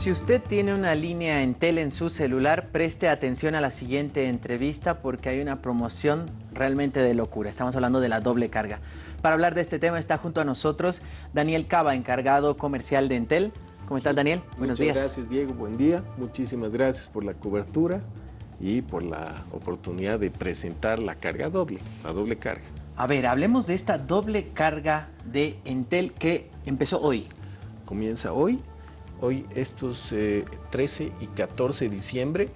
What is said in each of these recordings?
Si usted tiene una línea Entel en su celular, preste atención a la siguiente entrevista porque hay una promoción realmente de locura. Estamos hablando de la doble carga. Para hablar de este tema está junto a nosotros Daniel Cava, encargado comercial de Entel. ¿Cómo estás, Daniel? Buenos Muchas días. gracias, Diego. Buen día. Muchísimas gracias por la cobertura y por la oportunidad de presentar la carga doble, la doble carga. A ver, hablemos de esta doble carga de Entel que empezó hoy. Comienza hoy Hoy estos 13 eh, y 14 de diciembre,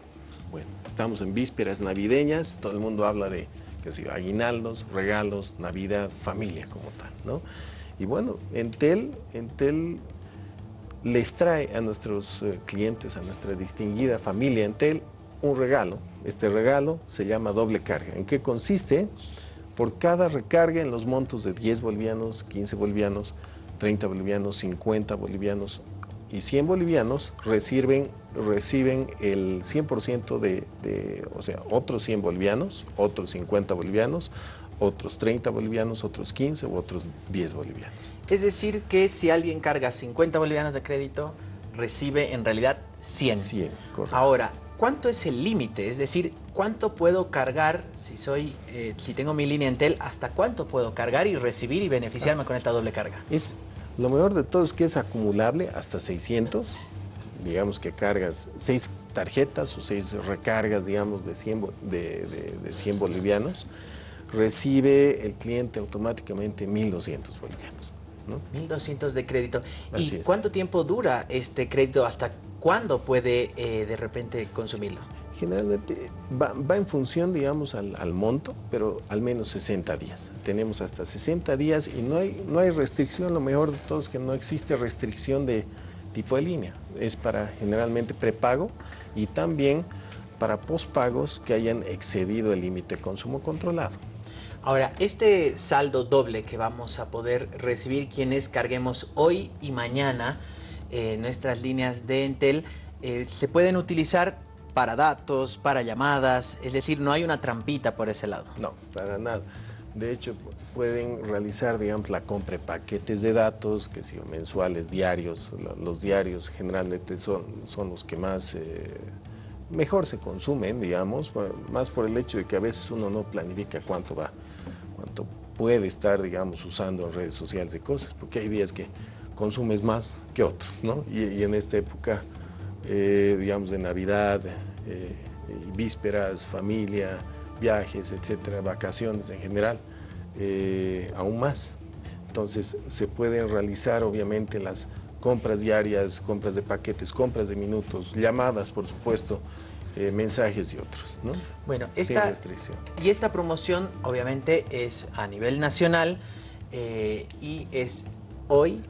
bueno, estamos en vísperas navideñas, todo el mundo habla de que sé, aguinaldos, regalos, Navidad, familia como tal, ¿no? Y bueno, Entel, Entel les trae a nuestros eh, clientes, a nuestra distinguida familia Entel, un regalo. Este regalo se llama doble carga. ¿En qué consiste? Por cada recarga en los montos de 10 bolivianos, 15 bolivianos, 30 bolivianos, 50 bolivianos y 100 bolivianos reciben, reciben el 100% de, de, o sea, otros 100 bolivianos, otros 50 bolivianos, otros 30 bolivianos, otros 15 u otros 10 bolivianos. Es decir que si alguien carga 50 bolivianos de crédito, recibe en realidad 100. 100, correcto. Ahora, ¿cuánto es el límite? Es decir, ¿cuánto puedo cargar si soy, eh, si tengo mi línea Entel, hasta cuánto puedo cargar y recibir y beneficiarme ah. con esta doble carga? Es lo mejor de todo es que es acumulable hasta 600, digamos que cargas 6 tarjetas o 6 recargas, digamos, de 100, de, de, 100 bolivianos, recibe el cliente automáticamente 1.200 bolivianos. ¿no? 1.200 de crédito. ¿Y cuánto tiempo dura este crédito? ¿Hasta cuándo puede eh, de repente consumirlo? Generalmente va, en función, digamos, al, monto, pero al menos 60 días. Tenemos hasta 60 días y no hay, no hay restricción, lo mejor de todo es que no existe restricción de tipo de línea. Es para generalmente prepago y también para pospagos que hayan excedido el límite de consumo controlado. Ahora, este saldo doble que vamos a poder recibir quienes carguemos hoy y mañana eh, nuestras líneas de Entel, eh, se pueden utilizar para datos, para llamadas, es decir, no hay una trampita por ese lado. No, para nada. De hecho, pueden realizar, digamos, la compra de paquetes de datos, que si mensuales, diarios. Los diarios generalmente son, son los que más eh, mejor se consumen, digamos, más por el hecho de que a veces uno no planifica cuánto va, cuánto puede estar, digamos, usando en redes sociales de cosas, porque hay días que consumes más que otros, ¿no? y en esta época eh, digamos, de Navidad, eh, vísperas, familia, viajes, etcétera, vacaciones en general, eh, aún más. Entonces, se pueden realizar, obviamente, las compras diarias, compras de paquetes, compras de minutos, llamadas, por supuesto, mensajes y otros, ¿no? Bueno, esta, y esta promoción, obviamente, es a nivel nacional y es hoy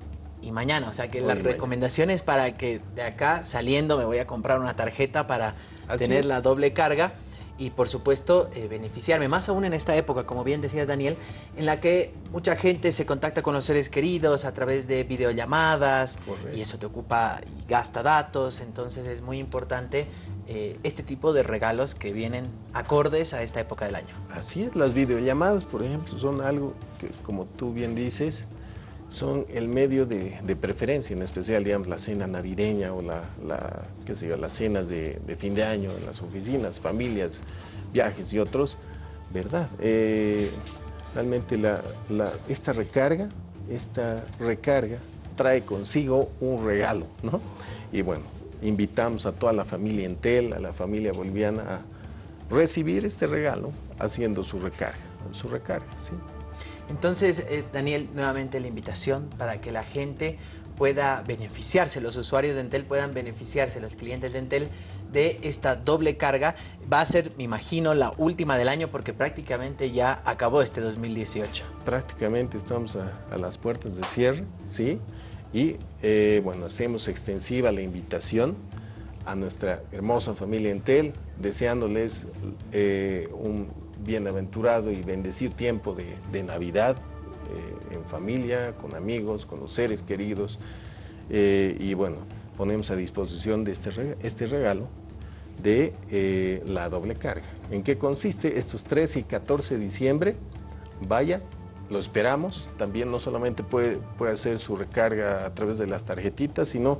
y mañana. O sea que la recomendación es para que de acá saliendo me voy a comprar una tarjeta para tener la doble carga y por supuesto eh, beneficiarme, más aún en esta época, como bien decías Daniel, en la que mucha gente se contacta con los seres queridos a través de videollamadas y eso te ocupa y gasta datos, entonces es muy importante eh, este tipo de regalos que vienen acordes a esta época del año. Así es, las videollamadas, por ejemplo, son algo que, como tú bien dices, son el medio de, preferencia, en especial la cena navideña o la, qué sé yo, las cenas de, fin de año en las oficinas, familias, viajes y otros, ¿verdad? Eh, realmente esta recarga, esta recarga trae consigo un regalo, ¿no? Y bueno, invitamos a toda la familia Entel, a la familia boliviana a recibir este regalo haciendo su recarga, su recarga, ¿sí? Entonces, eh, Daniel, nuevamente la invitación para que la gente pueda beneficiarse, los usuarios de Entel puedan beneficiarse, los clientes de Entel, de esta doble carga. Va a ser, me imagino, la última del año porque prácticamente ya acabó este 2018. Prácticamente estamos a, las puertas de cierre, ¿sí? Y, eh, bueno, hacemos extensiva la invitación a nuestra hermosa familia Entel, deseándoles eh, un bienaventurado y bendecido tiempo de, Navidad, eh, en familia, con amigos, con los seres queridos. Eh, y bueno, ponemos a disposición de este, este regalo de eh, la doble carga. ¿En qué consiste? Estos 13 y 14 de diciembre, vaya, lo esperamos. También no solamente puede, puede hacer su recarga a través de las tarjetitas, sino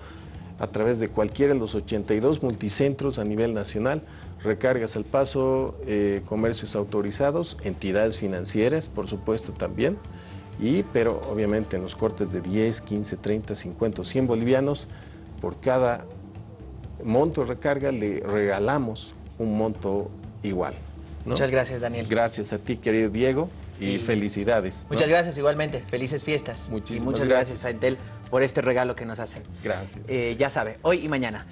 a través de cualquiera de los 82 multicentros a nivel nacional, recargas al paso, eh, comercios autorizados, entidades financieras, por supuesto también, y, pero obviamente en los cortes de 10, 15, 30, 50 o 100 bolivianos, por cada monto de recarga le regalamos un monto igual. Muchas gracias, Daniel. Gracias a ti, querido Diego, y, felicidades. Muchas gracias igualmente, felices fiestas. Muchísimas y muchas gracias. a Entel por este regalo que nos hacen. Gracias. Eh, ya sabe, hoy y mañana.